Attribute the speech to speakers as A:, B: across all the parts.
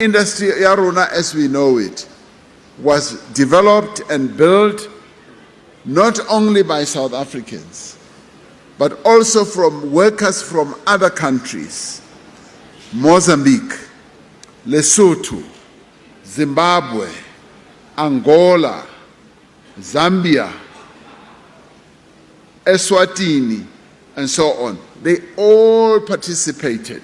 A: industry ya rona as we know it was developed and built not only by South Africans but also from workers from other countries Mozambique, Lesotho, Zimbabwe, Angola, Zambia, Eswatini, and so on. They all participated.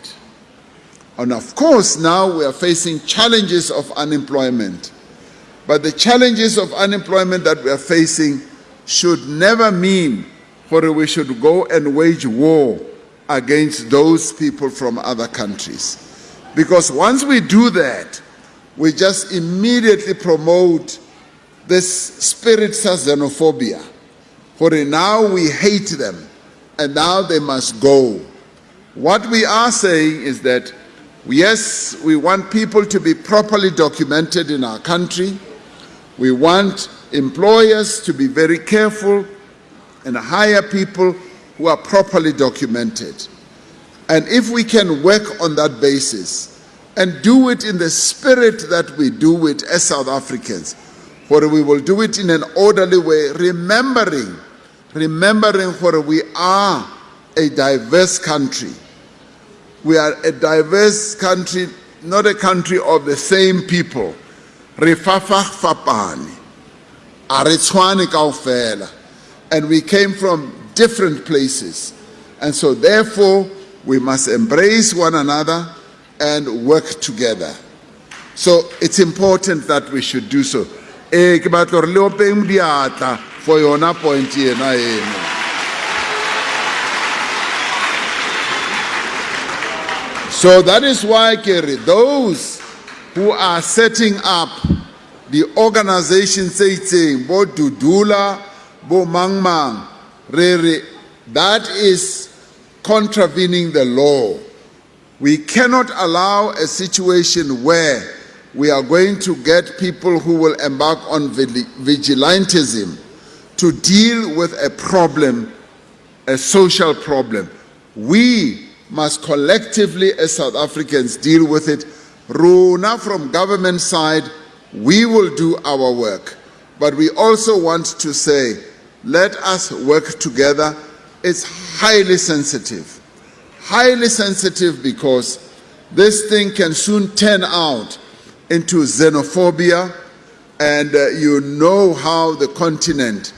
A: And of course, now we are facing challenges of unemployment. But the challenges of unemployment that we are facing should never mean that we should go and wage war against those people from other countries. Because once we do that, we just immediately promote this spirit of xenophobia. For now we hate them and now they must go. What we are saying is that Yes, we want people to be properly documented in our country. We want employers to be very careful and hire people who are properly documented. And if we can work on that basis and do it in the spirit that we do it as South Africans, where we will do it in an orderly way, remembering, remembering where we are a diverse country we are a diverse country, not a country of the same people. Rifafa fapani. kaufela. And we came from different places. And so therefore, we must embrace one another and work together. So it's important that we should do so. Eh, for your point So that is why, Kerry, those who are setting up the organization saying, Bo Dudula, Bo Mangmang, Rere, that is contravening the law. We cannot allow a situation where we are going to get people who will embark on vigilantism to deal with a problem, a social problem. We must collectively as South Africans deal with it. Runa from government side, we will do our work. But we also want to say, let us work together. It's highly sensitive. Highly sensitive because this thing can soon turn out into xenophobia and uh, you know how the continent